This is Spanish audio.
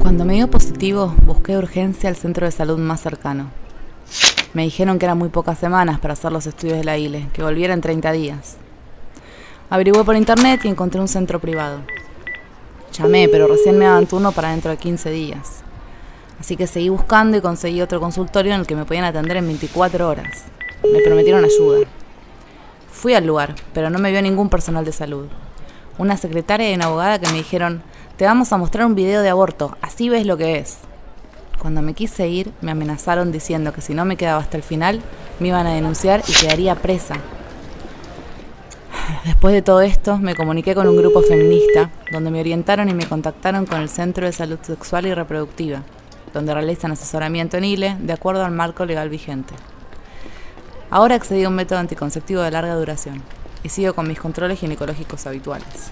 Cuando me dio positivo, busqué urgencia el centro de salud más cercano. Me dijeron que eran muy pocas semanas para hacer los estudios de la ILE, que volviera en 30 días. Averigué por internet y encontré un centro privado. Llamé, pero recién me daban turno para dentro de 15 días. Así que seguí buscando y conseguí otro consultorio en el que me podían atender en 24 horas. Me prometieron ayuda. Fui al lugar, pero no me vio ningún personal de salud. Una secretaria y una abogada que me dijeron, te vamos a mostrar un video de aborto, así ves lo que es. Cuando me quise ir, me amenazaron diciendo que si no me quedaba hasta el final, me iban a denunciar y quedaría presa. Después de todo esto, me comuniqué con un grupo feminista, donde me orientaron y me contactaron con el Centro de Salud Sexual y Reproductiva, donde realizan asesoramiento en ILE de acuerdo al marco legal vigente. Ahora accedí a un método anticonceptivo de larga duración y sigo con mis controles ginecológicos habituales.